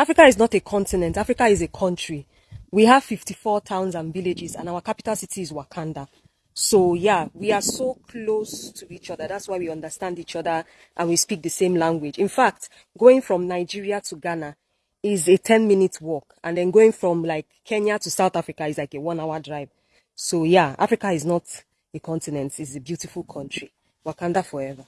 Africa is not a continent. Africa is a country. We have 54 towns and villages, and our capital city is Wakanda. So yeah, we are so close to each other. That's why we understand each other and we speak the same language. In fact, going from Nigeria to Ghana is a 10 minute walk. And then going from like Kenya to South Africa is like a one hour drive. So yeah, Africa is not a continent. It's a beautiful country. Wakanda forever.